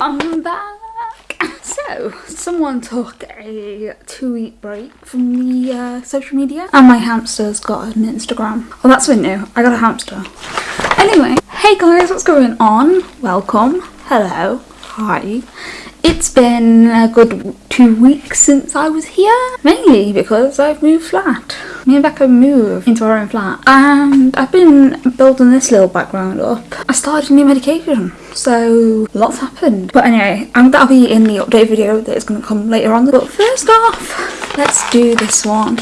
I'm back. So, someone took a two week break from the uh, social media, and my hamster's got an Instagram. Oh, that's something new. I got a hamster. Anyway, hey guys, what's going on? Welcome. Hello. Hi. It's been a good two weeks since I was here, mainly because I've moved flat. Me and Becca moved into our own flat, and I've been building this little background up. I started a new medication, so lots happened. But anyway, um, that'll be in the update video that is going to come later on. But first off, let's do this one.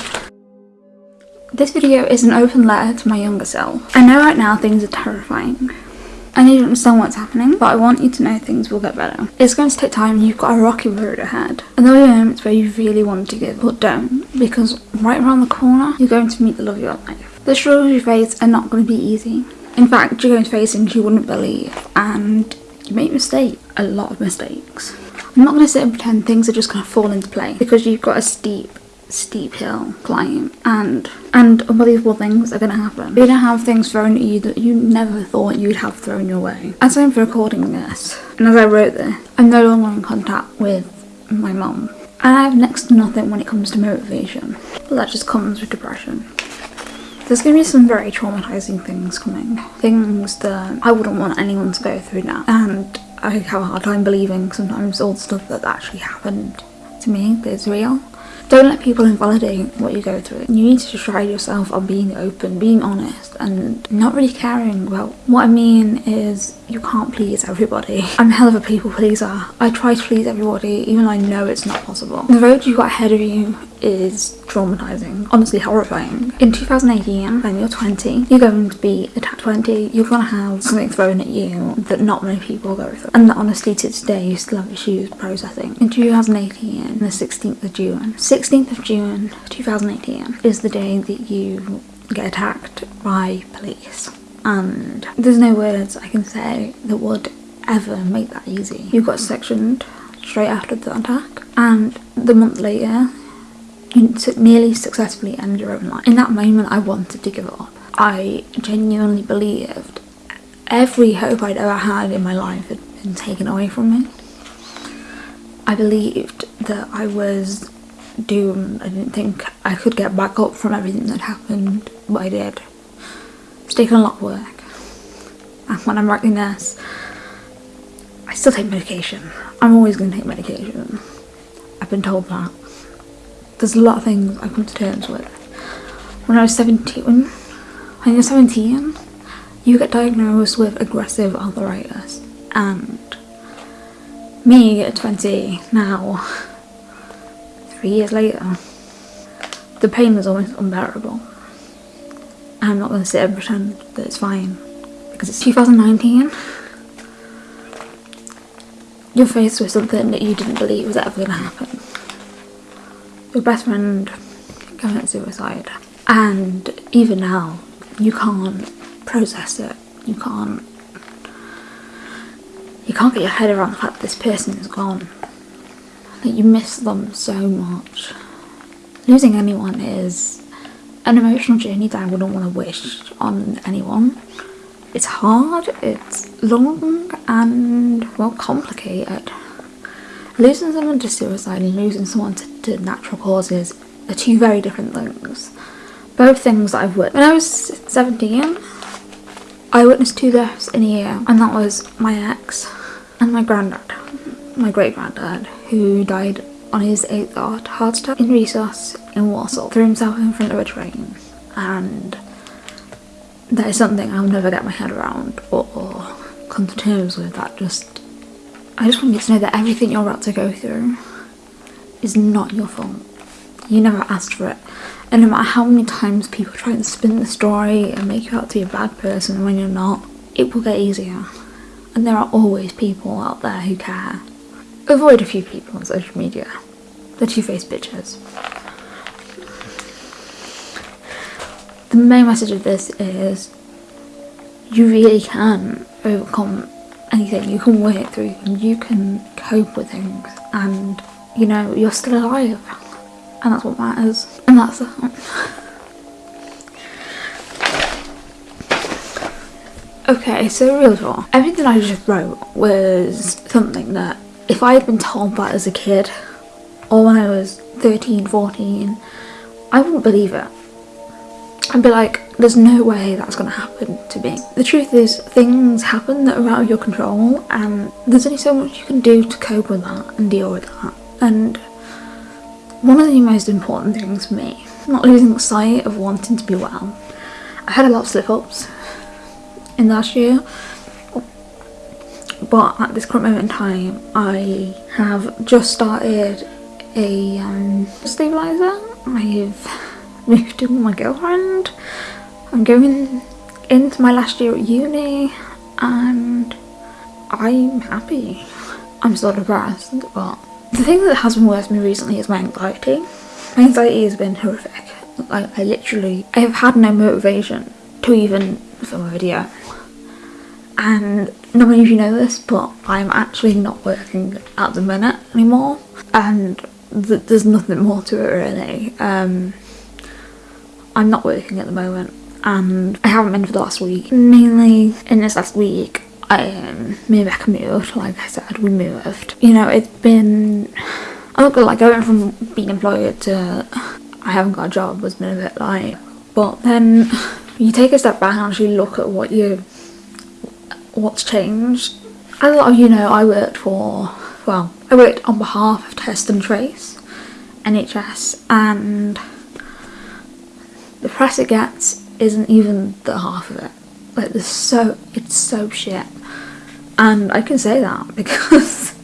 This video is an open letter to my younger self. I know right now things are terrifying. I need to understand what's happening, but I want you to know things will get better. It's going to take time, and you've got a rocky road ahead. And there'll be moments where you really want to give, but don't, because right around the corner, you're going to meet the love of your life. The struggles you face are not going to be easy. In fact, you're going to face things you wouldn't believe, and you make mistakes, a lot of mistakes. I'm not going to sit and pretend things are just going to fall into play, because you've got a steep steep hill climb and and unbelievable things are to happen. You're to have things thrown at you that you never thought you'd have thrown your way. As I'm recording this and as I wrote this, I'm no longer in contact with my mum. And I have next to nothing when it comes to motivation. But that just comes with depression. There's going to be some very traumatizing things coming. Things that I wouldn't want anyone to go through now. And I have a hard time believing sometimes all the stuff that actually happened to me is real. Don't let people invalidate what you go through. You need to pride yourself on being open, being honest, and not really caring about what I mean is you can't please everybody. I'm a hell of a people pleaser. I try to please everybody, even though I know it's not possible. The road you got ahead of you is traumatizing, honestly horrifying. In 2018, when you're 20, you're going to be at 20, you're going to have something thrown at you that not many people go through. And that honestly, to today, you still have issues processing. In 2018, the 16th of June, 16th of June 2018 is the day that you get attacked by police. And there's no words I can say that would ever make that easy. You got sectioned straight after the attack, and the month later, nearly successfully end your own life. In that moment, I wanted to give up. I genuinely believed every hope I'd ever had in my life had been taken away from me. I believed that I was doomed. I didn't think I could get back up from everything that happened, but I did. It's taken a lot of work. And when I'm writing this, I still take medication. I'm always going to take medication. I've been told that. There's a lot of things I've come to terms with. When I was 17, when you're 17, you get diagnosed with aggressive arthritis. And me at 20 now, three years later, the pain is almost unbearable. I'm not going to sit and pretend that it's fine because it's 2019. You're faced with something that you didn't believe was ever going to happen. Your best friend committed suicide, and even now, you can't process it. You can't. You can't get your head around the fact that this person is gone. That you miss them so much. Losing anyone is an emotional journey that I wouldn't want to wish on anyone. It's hard, it's long, and well, complicated. Losing someone to suicide and losing someone to, to natural causes are two very different things. Both things that I've witnessed. When I was 17, I witnessed two deaths in a year, and that was my ex and my granddad, my great granddad, who died on his eighth heart, heart attack in Resus in Warsaw, threw himself in front of a train, and that is something I'll never get my head around or come to terms with. That just, I just want you to know that everything you're about to go through is not your fault. You never asked for it. And no matter how many times people try and spin the story and make you out to be a bad person when you're not, it will get easier. And there are always people out there who care. Avoid a few people on social media. The two-faced bitches. The main message of this is you really can overcome anything, you can work through and you can cope with things and you know, you're still alive. And that's what matters. And that's that. Okay, so real talk. Everything I just wrote was something that if I had been told that as a kid or when I was 13, 14, I wouldn't believe it. I'd be like, there's no way that's going to happen to me. The truth is, things happen that are out of your control, and there's only so much you can do to cope with that and deal with that. And one of the most important things for me, not losing sight of wanting to be well. I had a lot of slip ups in last year, but at this current moment in time, I have just started a um, stabilizer. I've moved in with my girlfriend. I'm going into my last year at uni, and I'm happy. I'm still depressed, but the thing that has been worse for me recently is my anxiety. My anxiety has been horrific. Like I literally, I have had no motivation to even film a video. And not many of you know this, but I'm actually not working at the minute anymore, and th- there's nothing more to it really. Um, I'm not working at the moment, and I haven't been for the last week. Mainly in this last week, I um, me and Becca moved. Like I said, we moved. You know, it's been. I'm not gonna like going from being employed to I haven't got a job has been a bit like. But then you take a step back and actually look at what you what's changed. As a lot of you know, I worked for well, I worked on behalf of Test and Trace, NHS, and the press it gets isn't even the half of it. Like there's so it's so shit. And I can say that because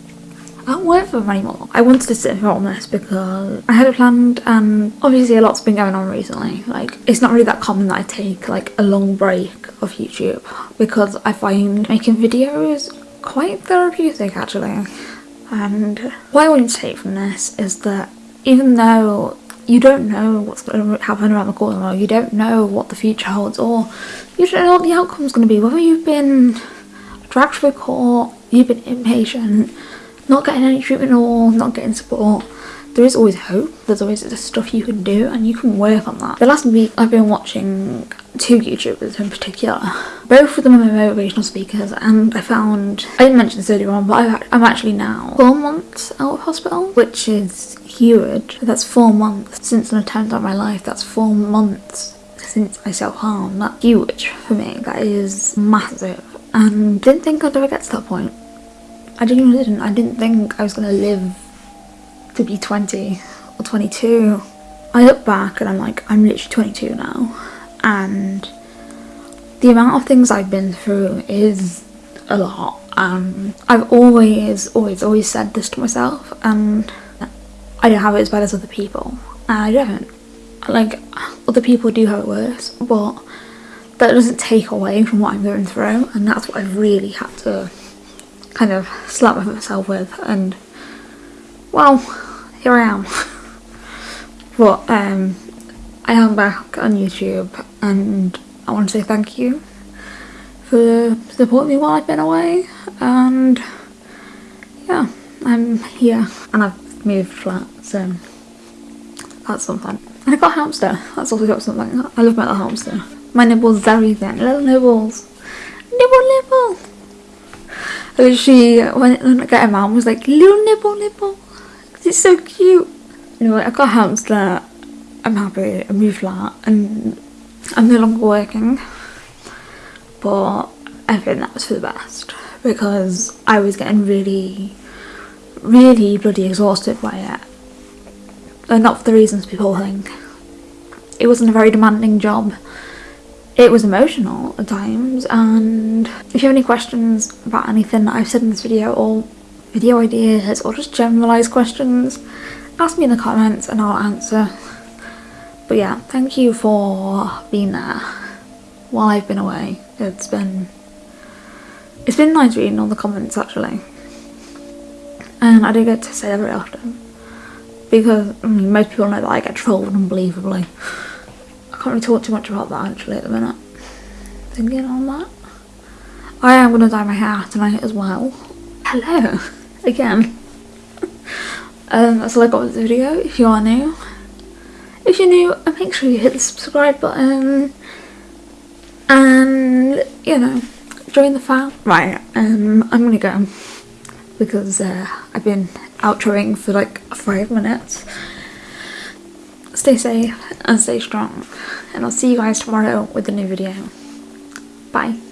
I don't work for them anymore. I wanted to sit here on this because I had it planned and obviously a lot's been going on recently. Like it's not really that common that I take like a long break of YouTube because I find making videos quite therapeutic actually. And what I want to take from this is that even though you don't know what's going to happen around the corner, or you don't know what the future holds, or you don't know what the outcome's going to be, whether you've been dragged through court, you've been impatient, not getting any treatment or not getting support, there is always hope. There's always stuff you can do and you can work on that. The last week I've been watching two YouTubers in particular. Both of them are motivational speakers and I found, I didn't mention this earlier on, but I've, I'm actually now four months out of hospital, which is huge. That's four months since an attempt on my life. That's four months since I self-harmed. That's huge for me. That is massive. And didn't think I'd ever get to that point. I genuinely didn't. I didn't think I was going to live to be 20 or 22. I look back and I'm like, I'm literally 22 now. And the amount of things I've been through is a lot. Um, I've always, always, always said this to myself, and I don't have it as bad as other people. And I don't. Like, other people do have it worse, but that doesn't take away from what I'm going through, and that's what I've really had to kind of slap myself with. And well, here I am. but um, I am back on YouTube, and I want to say thank you for supporting me while I've been away. And yeah, I'm here, and I've moved flat, so um, that's something. And I got a hamster. That's also got something. I love my little hamster. My nibbles are everything. Little nibbles. Nibble nibble. And she, when when I got him out, was like, little nibble nibble. it's so cute. Anyway, I got a hamster. I'm happy. I moved flat. And I'm no longer working. But I think that was for the best. Because I was getting really, really bloody exhausted by it. And not for the reasons people think. It wasn't a very demanding job. It was emotional at times, and if you have any questions about anything that I've said in this video, or video ideas, or just generalised questions, ask me in the comments and I'll answer. But yeah, thank you for being there while I've been away. It's been it's been nice reading all the comments actually, and I do get to say that very often because I mean, most people know that I get trolled unbelievably. I can't really talk too much about that actually at the minute. Thinking on that. I am gonna dye my hair tonight as well. Hello, again. um, that's all I got with the video. If you are new, if you're new, uh, make sure you hit the subscribe button and you know join the fam. Right, um, I'm gonna go because uh, I've been outroing for like five minutes. Stay safe and stay strong, and I'll see you guys tomorrow with a new video. Bye.